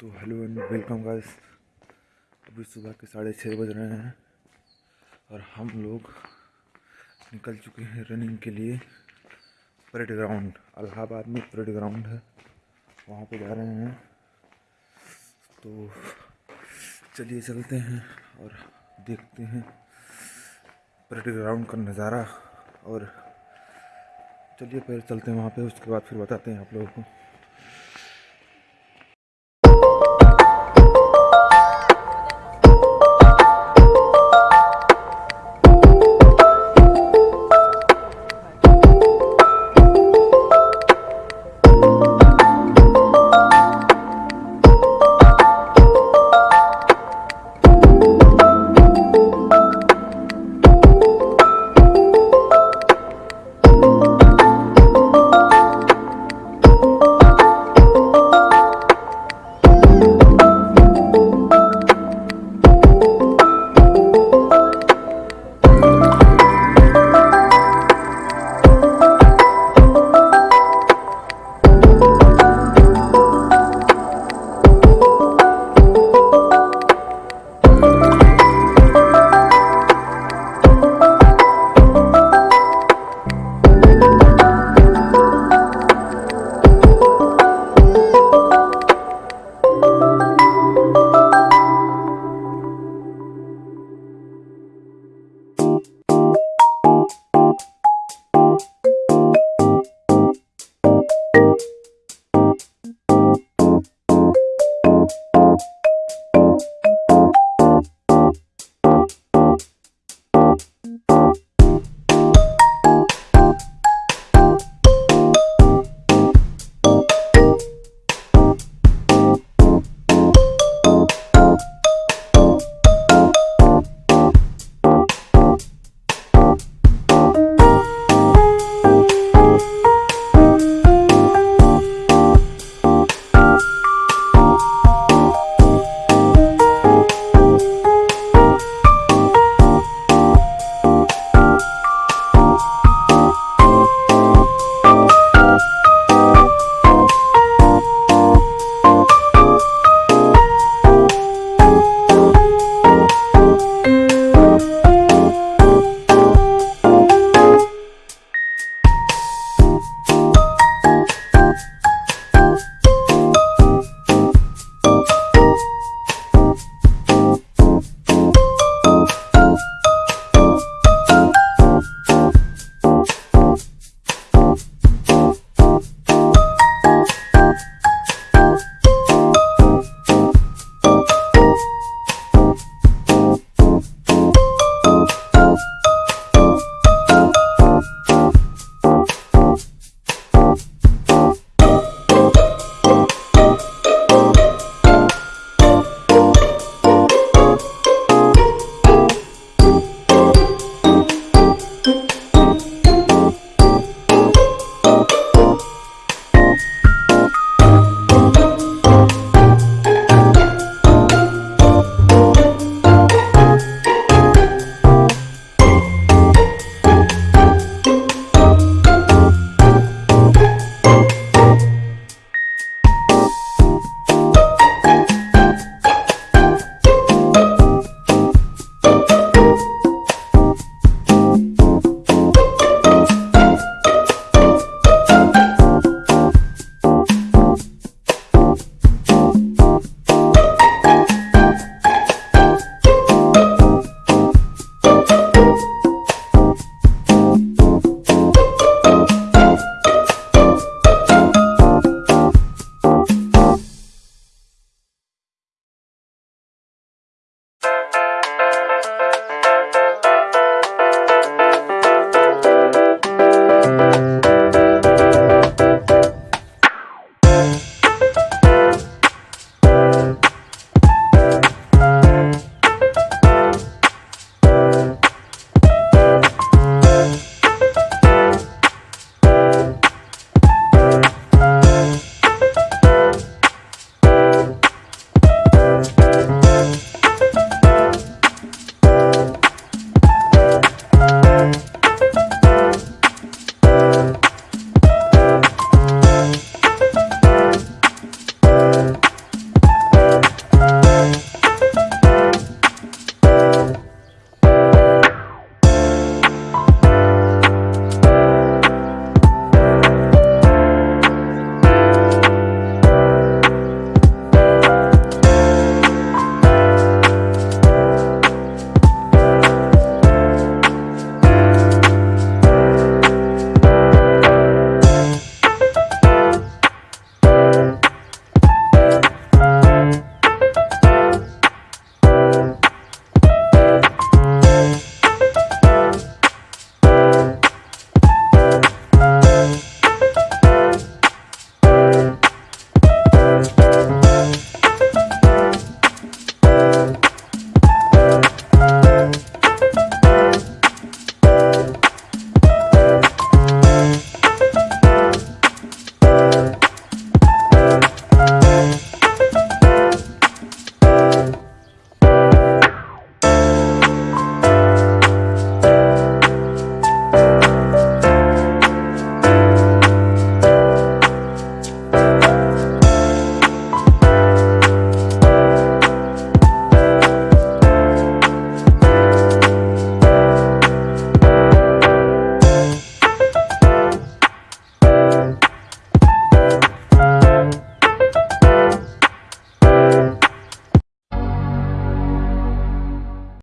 तो hello and welcome guys. अभी सुबह के साढ़े छः बज रहे हैं और हम लोग निकल चुके हैं रनिंग के लिए परेड ग्राउंड अलाहाबाद में परेड ग्राउंड है। वहाँ पे जा रहे हैं। तो चलिए चलते हैं और देखते हैं परेड ग्राउंड का नज़ारा और चलिए फिर चलते हैं वहाँ पे। उसके बाद फिर बताते हैं आप लोगों को।